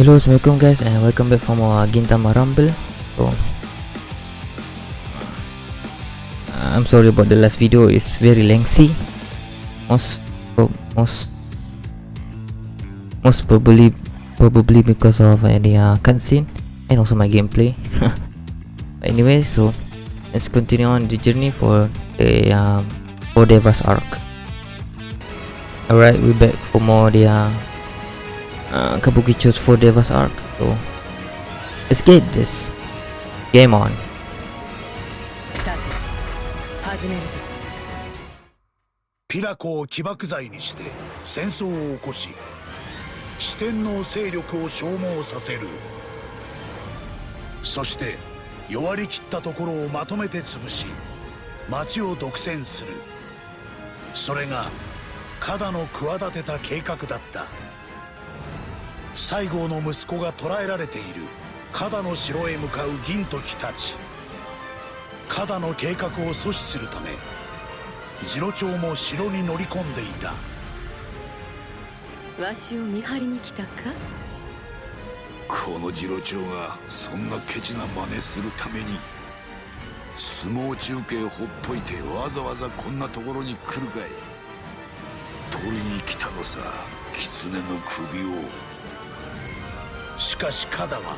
Hello, assalamualaikum guys, and welcome back for more Gintama Rumble. So, uh, I'm sorry about the last video; it's very lengthy. Most, pro- most, most probably, probably because of uh, the uh, cutscene and also my gameplay. anyway, so let's continue on the journey for the um, for Devas arc. Alright, we're back for more the uh, uh, Kabukicho's 4 Devas arc. So let's get this game on. さて始めるぞピラコを起爆剤にして戦争を起こし四天王勢力を消耗させるそして弱りきったところをまとめて潰し町を独占するそれがカダの企てた計画だった西郷の息子が捕らえられている。カダの城へ向かう銀時たち。カダの計画を阻止するため次郎長も城に乗り込んでいた。わしを見張りに来たか？この次郎長がそんなケチな真似するために相撲中継ほっぽいてわざわざこんなところに来るかい。取りに来たのさ狐の首をしかしカダは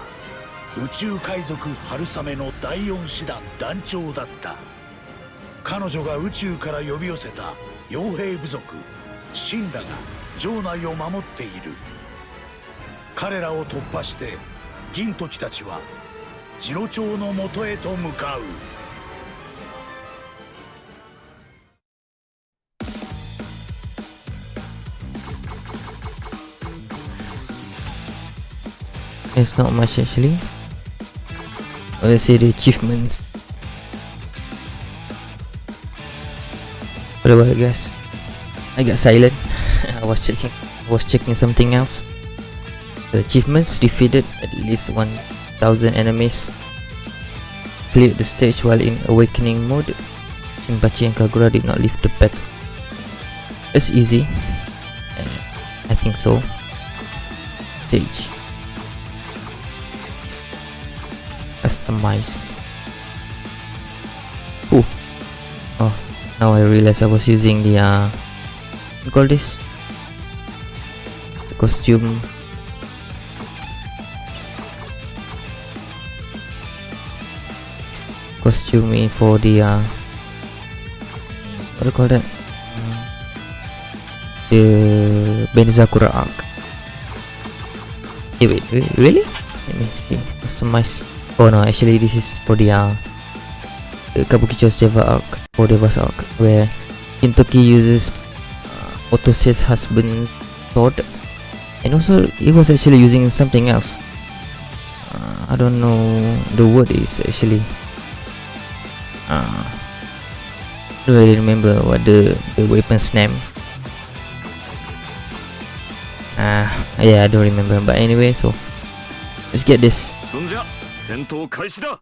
宇宙海賊春雨の第4師団団長だった。彼女が宇宙から呼び寄せた傭兵部族シンラが城内を守っている。彼らを突破して銀時たちは次郎長のもとへと向かう。It's not much actually. Let's see the achievements. What about it, guys? I got silent. I was checking. I was checking something else. The achievements defeated at least 1,000 enemies. Cleared the stage while in awakening mode. Shinpachi and Kagura did not leave the battle. It's easy. Uh, I think so. Stage. Customize. Oh oh now I realize I was using the uh call this? The costume. Costume for the uh what do you call that? The Benizakura arc hey wait re- really? Let me see. Customize Oh no, actually this is for the uh, Kabukicho's Deva arc, for Deva's arc, where Kintoki uses uh, Otose's husband sword, and also he was actually using something else. Uh, I don't know the word is actually. Uh, don't really remember what the the weapon's name. Ah, yeah, I don't remember. But anyway, so let's get this. 戦闘開始だ。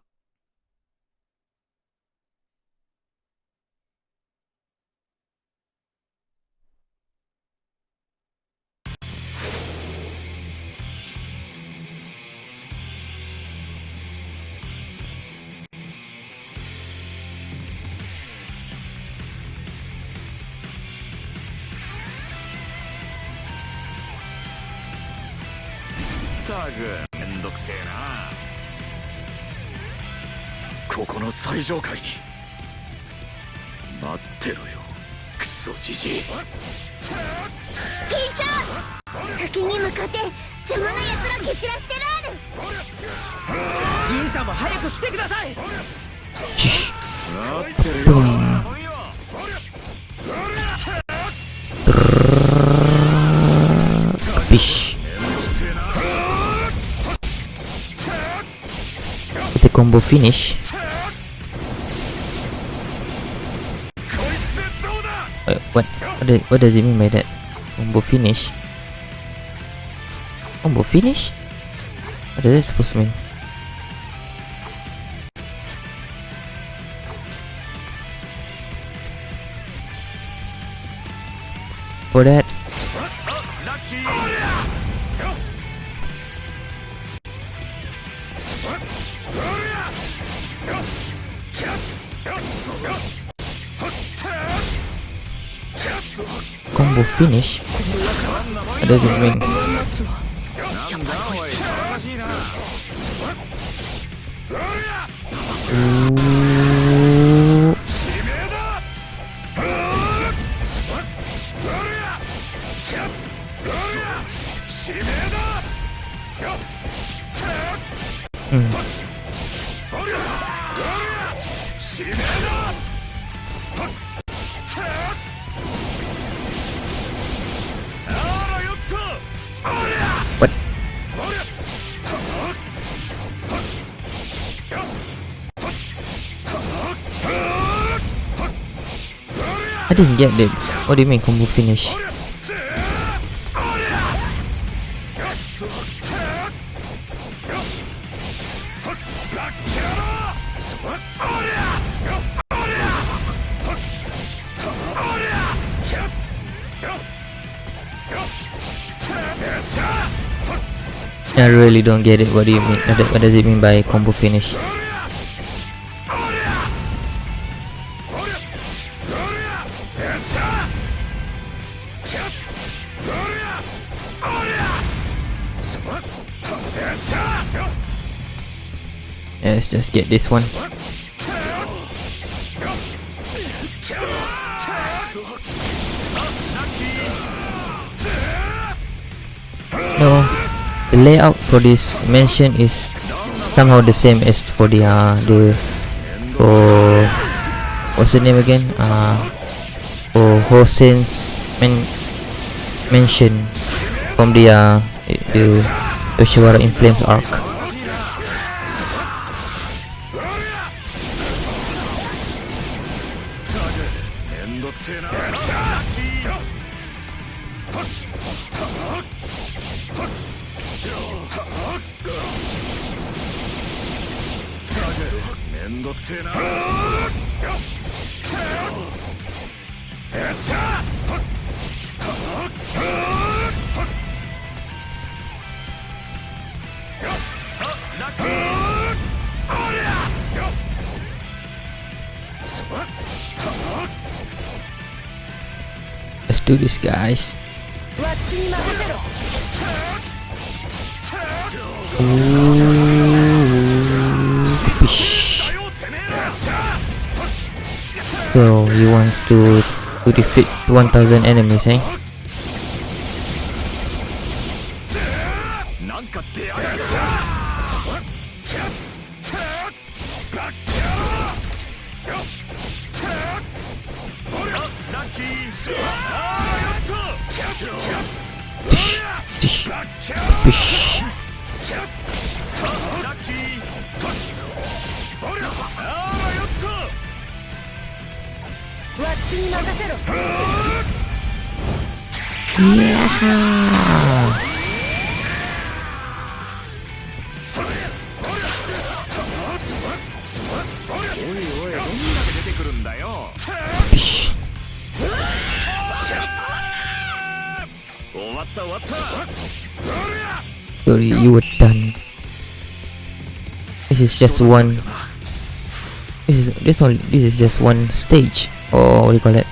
上階に。待ってろよクソじじい。聞いちゃう先に向かって邪魔な奴ら蹴散らしてるある。銀さんも早く来てください。待ってるよ Fish. With the combo finish. Wait, what? What, do, what does it mean by that? Combo finish? Combo finish? What is that supposed to mean? For that, finish. Ada di wing Hmm. hmm. I didn't get this. What do you mean combo finish? I really don't get it. What do you mean? What does it mean by combo finish? Let's just get this one. No, the layout for this mansion is somehow the same as for the uh, the for what's the name again? Uh, for Hosen's man, mansion from the uh, the Yoshiwara in Flames arc. Let's do this, guys. So he wants to to defeat 1000 enemies, eh? You were done. This is just one. This is this only. This is just one stage, or what do you call it?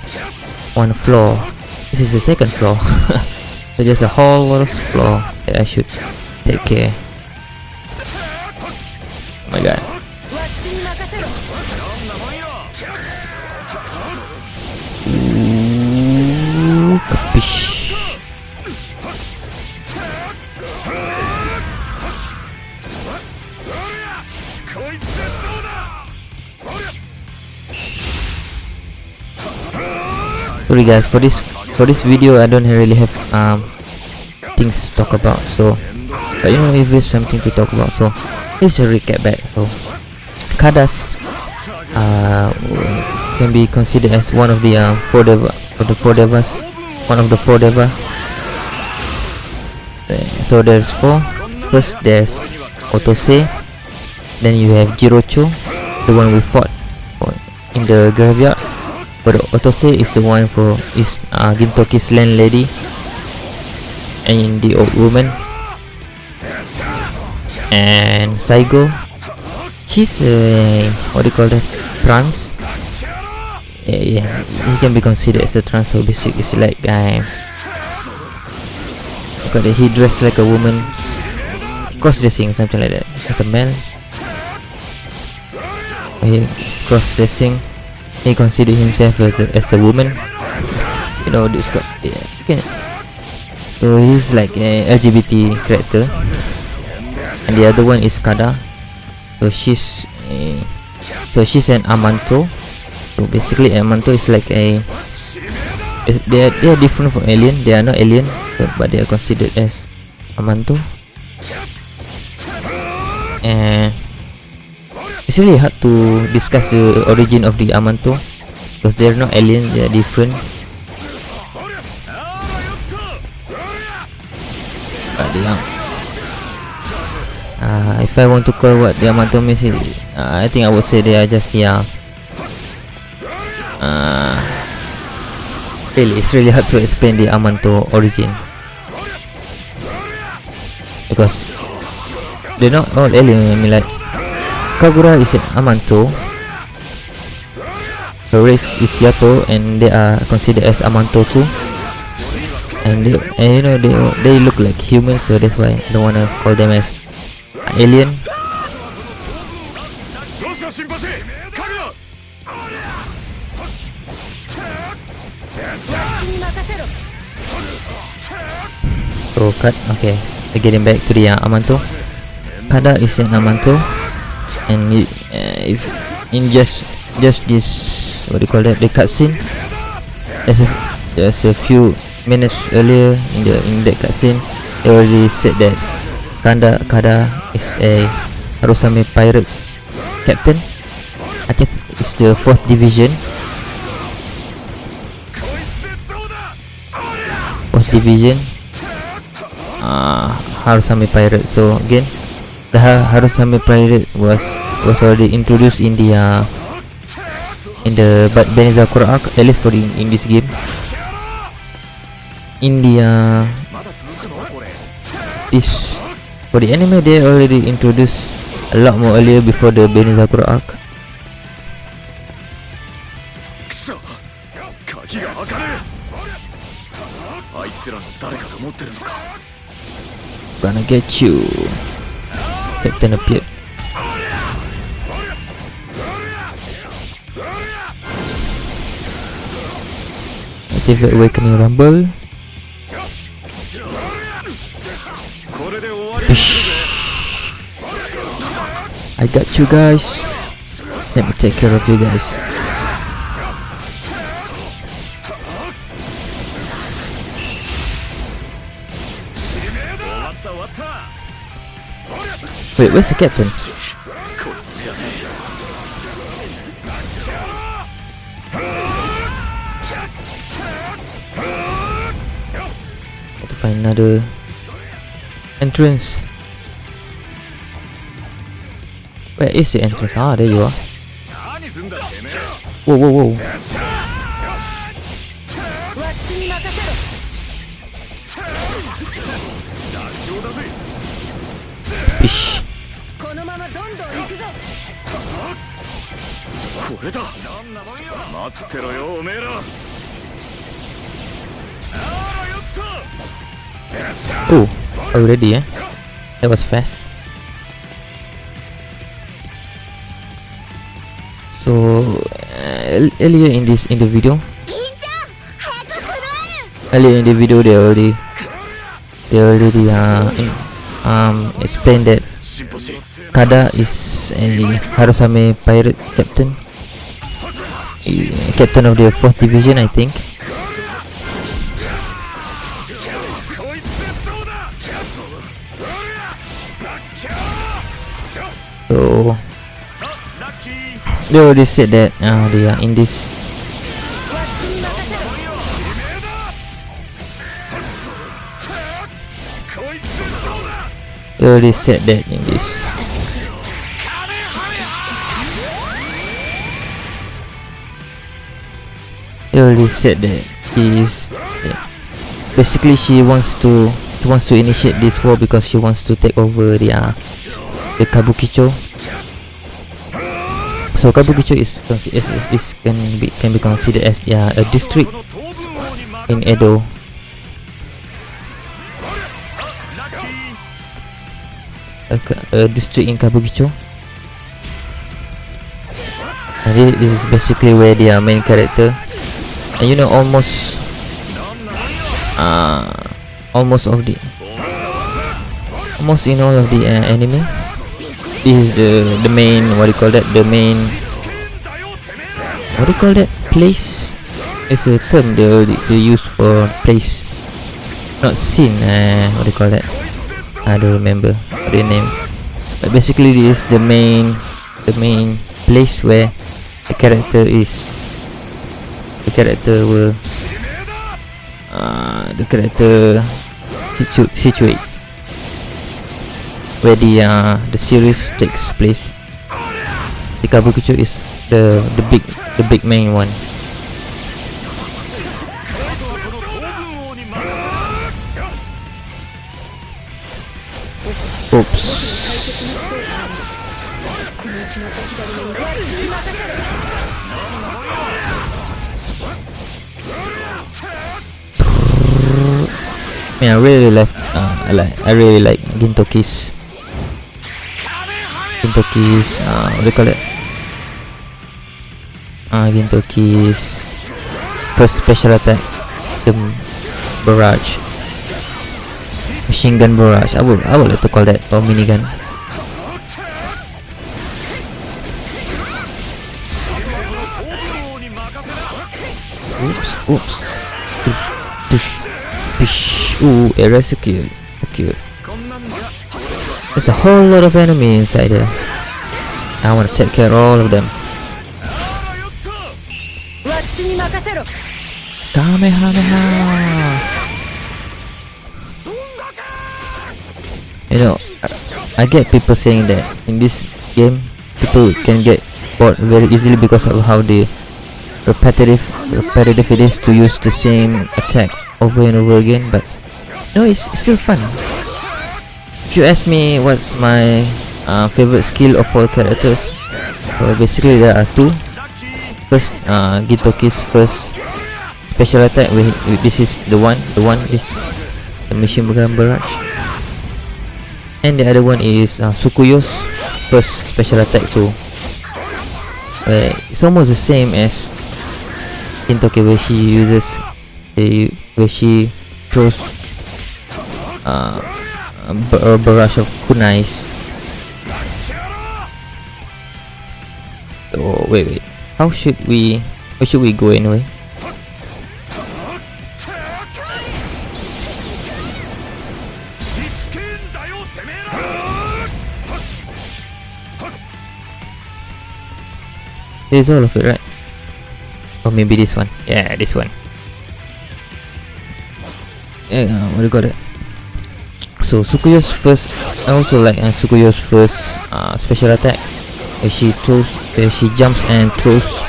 One floor. This is the second floor. so there's a whole lot of floor that I should take care. Oh my god. Sorry guys, for this for this video I don't really have um things to talk about. So, but you know if there's something to talk about, so it's a recap back. So, Kadas uh, can be considered as one of the uh, four deva of the four devas, one of the four deva. Uh, So there's four. First there's Otose, then you have Jirocho, the one we fought in the graveyard. But Otose is the one for is uh, Gintoki's landlady, and the old woman. And Saigo she's a what do you call this? Trans? Yeah, yeah. He can be considered as a trans so basic it's like um got he dressed like a woman cross dressing something like that. As a man he cross dressing he consider himself as a, as a woman. You know this got yeah okay. so he's like a LGBT character. And the other one is Kada. So she's a, so she's an Amanto. So basically Amanto is like a they are, they are different from alien. They are not alien but, but they are considered as Amanto. And it's really hard to discuss the origin of the Amanto because they're not alien they are different. But they are. Uh, if I want to call what the Amanto means is, uh, I think I would say they are just yeah. Uh, really it's really hard to explain the Amanto origin. Because they're not all alien I mean like Kagura is Amanto. Harris is Yato and they are considered as Amanto too. And, they, and you know they, they look like humans so that's why I don't wanna call them as alien. So cut, okay, I get him back to the uh, Amanto. Kada is an Amanto and you, uh, if in just just this what do you call that the cutscene as a, there's a few minutes earlier in the in that cutscene they already said that Kanda Kada is a Rosame Pirates captain. I guess it's the fourth division. Fourth division. Ah uh, Harusame Pirates. So again dah harus sampai planet was was already introduced in the uh, in the but Benza Kurak at least for in, in this game in the uh, this for the anime they already introduced a lot more earlier before the Beneza Kurak Gonna get you. Hit ten appeared. Activate Awakening Rumble. Bish. I got you guys. Let me take care of you guys. Wait, where's the captain? Got to find another entrance. Where is the entrance? Ah, there you are. Whoa, whoa, whoa. 触れた。待ってろよおめえら。あらやった。Oh, already, eh? That was fast. So, uh, earlier in this in the video, earlier in the video they already they already uh, um explained that Kada is a Harusame pirate captain captain of the 4th division, I think. So they already said that uh, they are in this. They already said that in this. They already said that he is yeah. basically she wants to she wants to initiate this war because she wants to take over the uh, the Kabukicho So Kabukicho is, is, is, is can be can be considered as yeah, a district in Edo. A, a district in Kabukicho. And this is basically where their main character. You know almost uh almost of the almost in all of the uh, anime this is the the main what do you call that the main what do you call that place? It's a term they, they use for place not scene uh, what do you call that? I don't remember the name. But basically this is the main the main place where the character is the character will uh, the character situ- situate where the uh, the series takes place. The Kabukicho is the the big the big main one. Oops. Man, I really like uh, I like I really like Gintoki's Gintoki's uh, what do you call it? Uh, Gintoki's first special attack, the barrage, machine gun barrage. I would I would like to call that or minigun. Oops, oops. Ooh, area A cute. There's a whole lot of enemies inside there. I want to take care of all of them. Kamehameha! You know, I, I get people saying that in this game, people can get bored very easily because of how the repetitive repetitive it is to use the same attack over and over again. But no, it's, still fun. If you ask me what's my uh, favorite skill of all characters, well, basically there are two. First, uh, Gintoki's first special attack with, this is the one the one is the machine gun barrage and the other one is uh, Tsukuyo's first special attack so uh, it's almost the same as Kintoki where she uses the where she throws uh, a bar- barrage of kunais oh wait wait how should we where should we go anyway is all of it, right? Or maybe this one. Yeah, this one. Yeah, what do you call it? So Tsukuyo's first, I also like uh, Tsukuyo's first uh, special attack, where she throws, where she jumps and throws,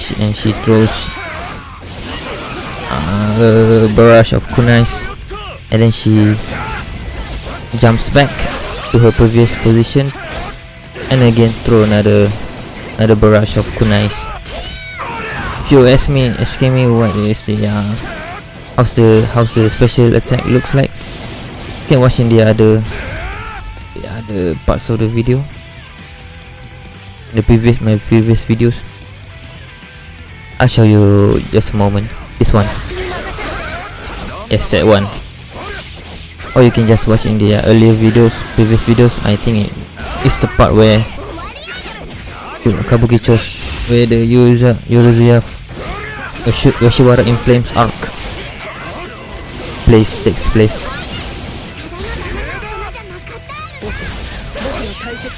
she, and she throws uh, a barrage of kunais, and then she jumps back to her previous position, and again throw another another barrage of kunais. If you ask me, asking me what is the uh, how's the how's the special attack looks like, you can watch in the other the other parts of the video. The previous my previous videos. I'll show you just a moment. This one. Yes, that one. Or you can just watch in the earlier videos, previous videos. I think it is the part where Kabukicho's where the user Yorozuya Yoshi- Yoshiwara in Flames arc place takes place.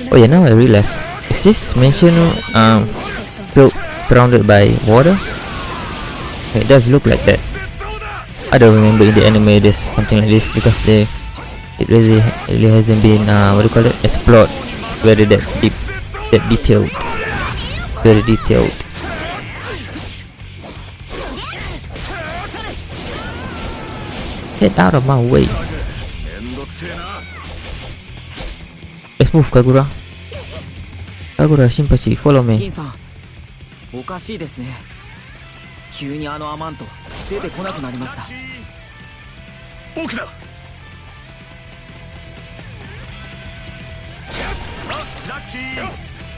Oh yeah, now I realize. Is this mention um built surrounded by water? It does look like that. I don't remember in the anime there's something like this because they it really really hasn't been uh what do you call it explored very that deep that detailed very detailed get out of my way let's move Kagura Kagura Shinpachi, follow me. おかしいですね急にあのアマント出てこなくなりました僕だ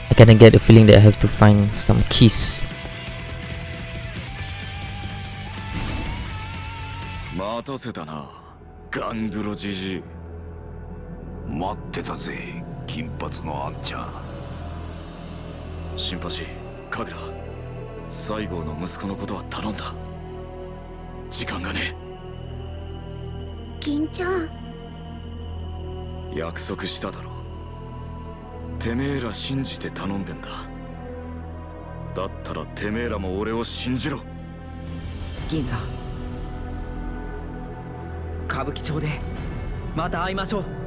I kinda get the feeling that I have to find some keys. 待たせたなガングロじじい待ってたぜ金髪のあんちゃん。シンパシーカグラ西郷の息子のことは頼んだ。時間がね。銀ちゃん。約束しただろてめえら信じて頼んでんだ。だったらてめえらも俺を信じろ。銀さん。歌舞伎町でまた会いましょう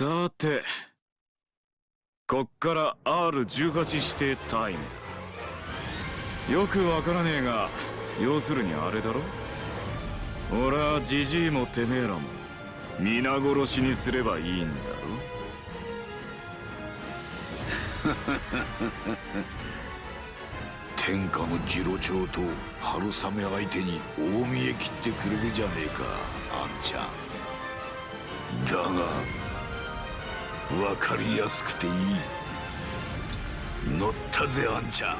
さてこっから R18 指定タイム。よくわからねえが要するにあれだろ？俺はジジイもてめえらも皆殺しにすればいいんだろ？ハハハハハ天下の次郎長と春雨相手に大見え切ってくれるじゃねえかあんちゃん。だがわかりやすくていい。乗ったぜあんちゃん。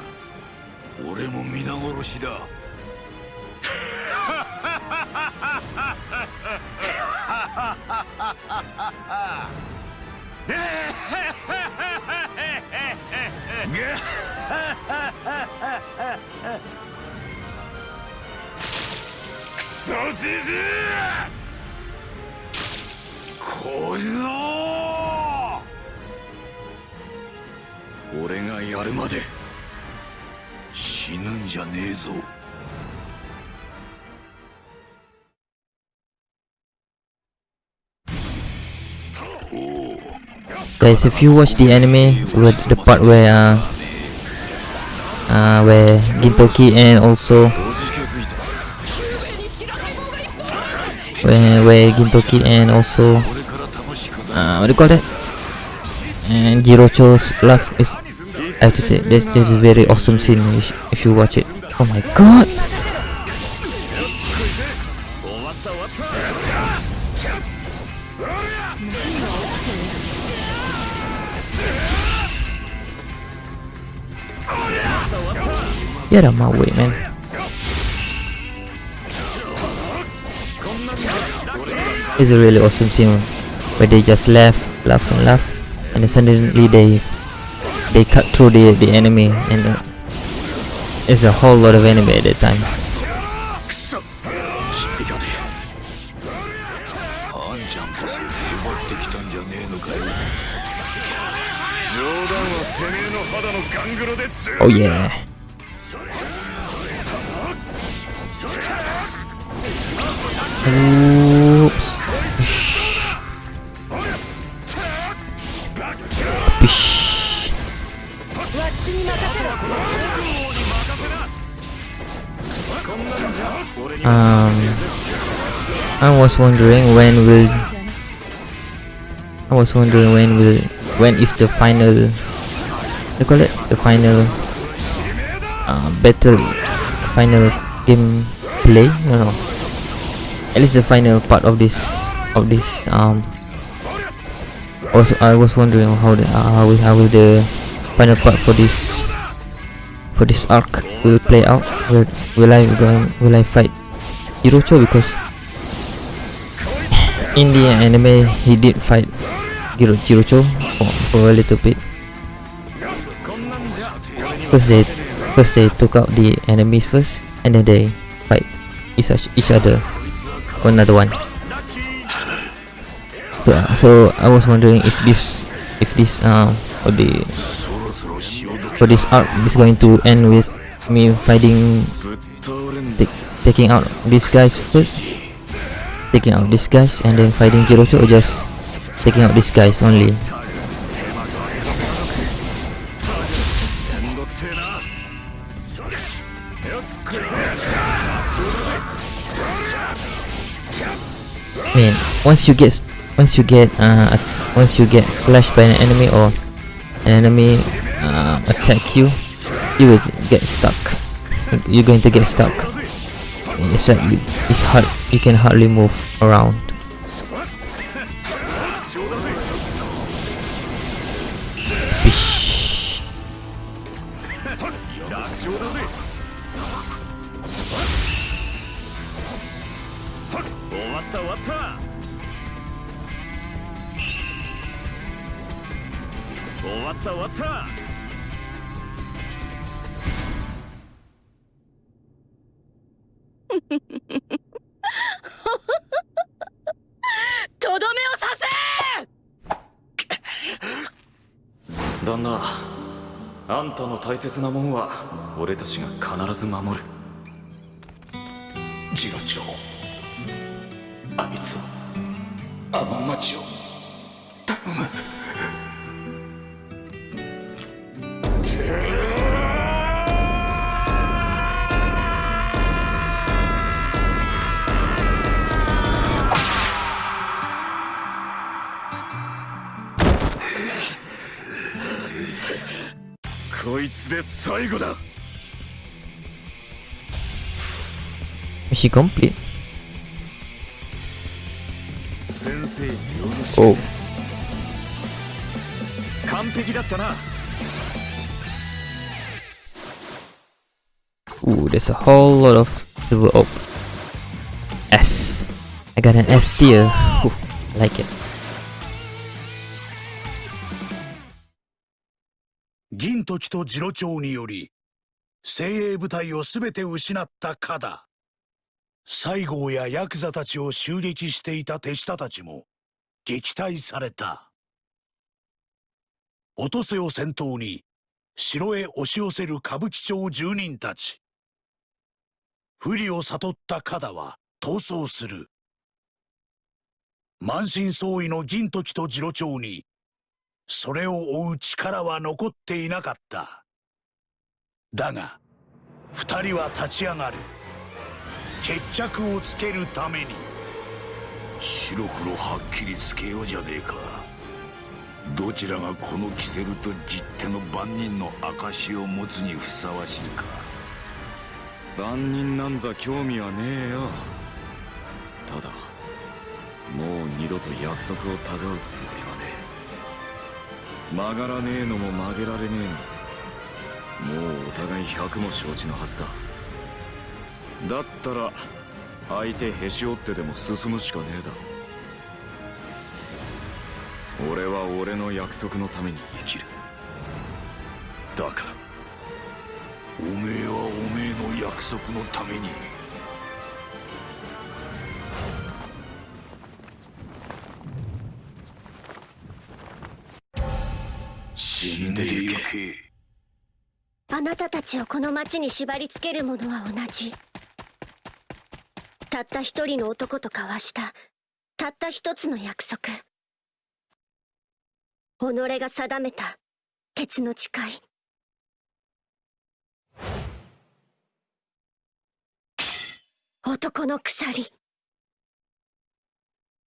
俺も皆殺しだ。クソじじい！こいぞがやるまで死ぬんじゃねえぞ Guys, if you watch the anime with the part where uh, uh where Gintoki and also 同時気づいた where where Gintoki and also これから楽しくな uh what do you call that? And Jirocho's laugh is I have to say this this is a very awesome scene if, if you watch it. Oh my god! Get out of my way, man. It's a really awesome scene where they just laugh, laugh and laugh, and then suddenly they they cut through the, the enemy and it's a whole lot of enemy at that time. Oh yeah. Ooh. Wondering when will I was wondering when will when is the final they call it the final uh, battle final game play no no. At least the final part of this of this um also I was wondering how the uh, how will how will the final part for this for this arc will play out? Will will I will I fight Jirocho? Because in the anime he did fight Giro Jirocho for, for a little bit. First they first they took out the enemies first and then they fight each, each other for another one. So, so I was wondering if this if this um for the for this arc is going to end with me fighting taking out these guys first taking out these guys and then fighting Jirocho or just taking out these guys only. Man, once you get once you get uh, once you get slashed by an enemy or an enemy uh, attack you, you will get stuck. You're going to get stuck. It's like you, it's hard you can hardly move around. つで最後だ Mission complete. 先生によろし Oh, 完璧だったな ooh, there's a whole lot of silver. Oh, S. I got an S tier. Ooh, I like it. 銀時と次郎長により精鋭部隊を全て失ったカダ西郷やヤクザたちを襲撃していた手下たちも撃退された。落とせを先頭に城へ押し寄せる歌舞伎町住人たち。不利を悟ったカダは逃走する。満身創痍の銀時と次郎長にそれを追う力は残っていなかった。だが二人は立ち上がる。決着をつけるために。白黒はっきりつけようじゃねえか。どちらがこのキセルと実手の万人の証を持つにふさわしいか。万人なんざ興味はねえよ。ただもう二度と約束をたがうつもりは曲がらねえのも曲げられねえのもうお互い百も承知のはずだ。だったら相手へし折ってでも進むしかねえだ。俺は俺の約束のために生きる。だから。おめえはおめえの約束のために死んでゆけ。あなたたちをこの町に縛り付けるものは同じ。たった一人の男と交わした。たった一つの約束。己が定めた。鉄の誓い。男の鎖。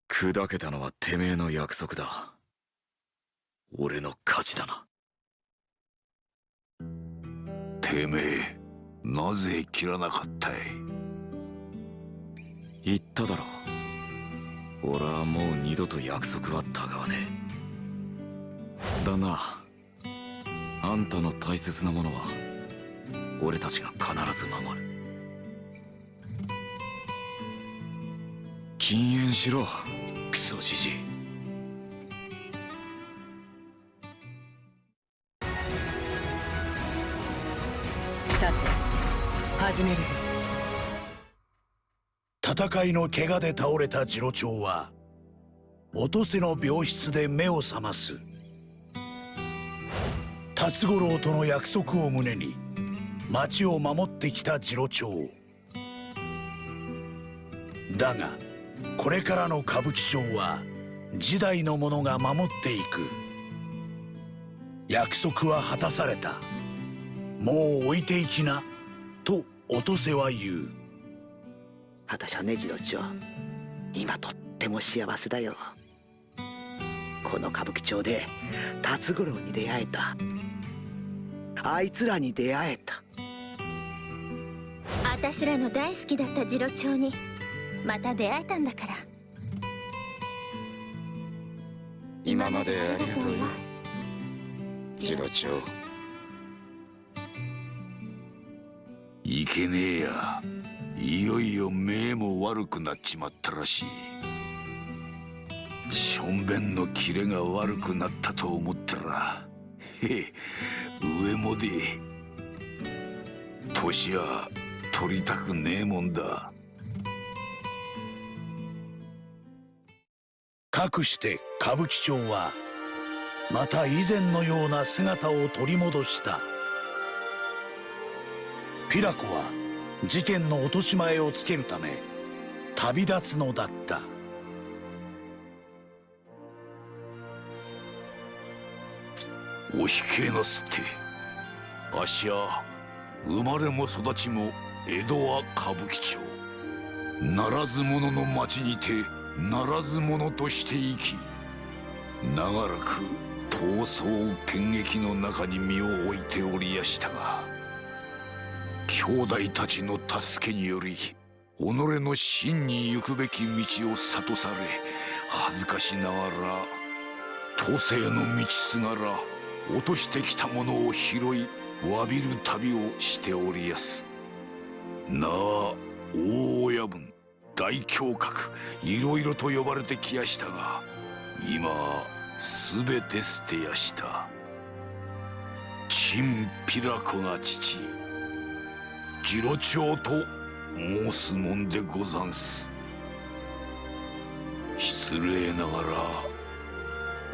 砕けたのはてめえの約束だ俺の勝ちだな。てめえなぜ切らなかったい？言っただろ。俺はもう二度と約束はたがわね。えだな。あんたの大切なものは俺たちが必ず守る。禁煙しろ。クソじじい始めるぞ。戦いの怪我で倒れた次郎長は落とせの病室で目を覚ます。辰五郎との約束を胸に町を守ってきた次郎長。だがこれからの歌舞伎町は時代の者が守っていく。約束は果たされた。もう置いていきなと落とせは言う。私はね次郎長今とっても幸せだよ。この歌舞伎町で辰五郎に出会えた。あいつらに出会えた。私らの大好きだった次郎長にまた出会えたんだから。今までありがとうよ。次郎長いけねえや。いよいよ目も悪くなっちまったらしい。しょんべんのキレが悪くなったと思ったらへえ上もで。年は取りたくねえもんだ。かくして歌舞伎町はまた以前のような姿を取り戻した。ピラコは事件の落とし前をつけるため旅立つのだった。お控えなすってあっしは生まれも育ちも江戸は歌舞伎町。ならず者の町にてならず者として生き長らく闘争剣撃の中に身を置いておりやしたが兄弟たちの助けにより己の真に行くべき道を諭され恥ずかしながら都政の道すがら落としてきたものを拾い詫びる旅をしておりやす。なあ大親分大侠客いろいろと呼ばれてきやしたが今すべて捨てやした。チンピラコが父。次郎長と申すもんでござんす。失礼ながら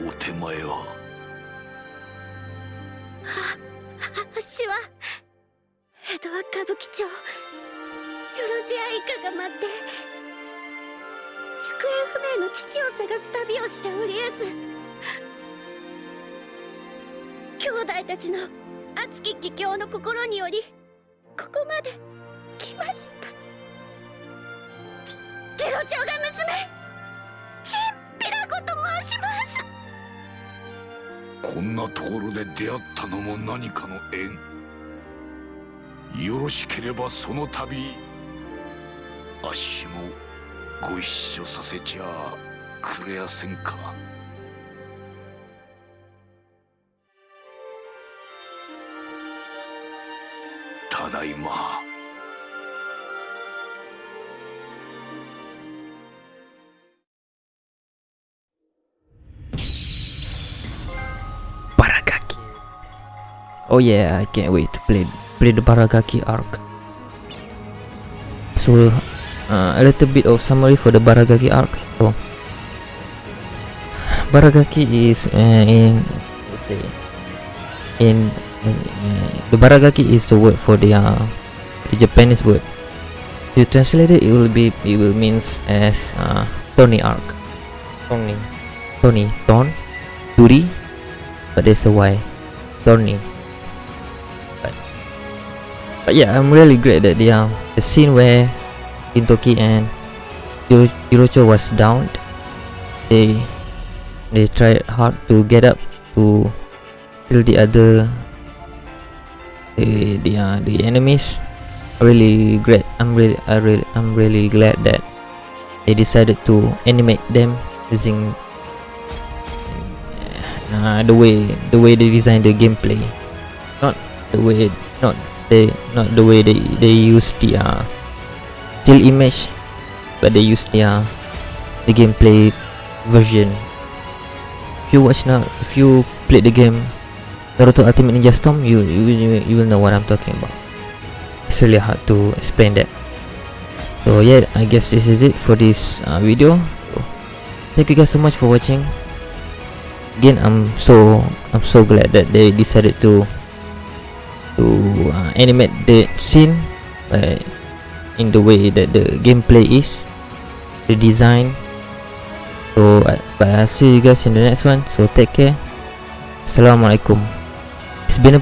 お手前は。私は江戸は歌舞伎町。よろずや以下が待って行方不明の父を探す旅をしておりやす。兄弟たちの熱き帰郷の心によりここまで来ました。次郎長が娘チンピラコと申します。こんなところで出会ったのも何かの縁。よろしければその度あっしもご一緒させちゃくれやせんか。だいま Baragaki. Oh yeah, I can't wait to play play the Baragaki arc. So, uh, a little bit of summary for the Baragaki arc. So, Baragaki is uh, in let's say in uh, the Baragaki is the word for the uh, the Japanese word. If you translate it, it will be it will means as uh, Tony arc. Tony, Tony, Ton, Turi, but there's a Y. Thorny. But, but yeah, I'm really glad that the um, the scene where Gintoki and Hiro- Hirocho was downed, they they tried hard to get up to kill the other the the uh, the enemies. Really great. I'm really I really I'm really glad that they decided to animate them using uh, the way the way they design the gameplay not the way not they not the way they they use the uh, still image but they use the uh, the gameplay version if you watch now if you play the game Naruto Ultimate Ninja Storm you you, you, will know what I'm talking about. It's really hard to explain that. So yeah I guess this is it for this uh, video. So, thank you guys so much for watching. Again i'm so i'm so glad that they decided to to uh, animate the scene uh, in the way that the gameplay is the design. So but i'll see you guys in the next one. So take care. Assalamualaikum it's been a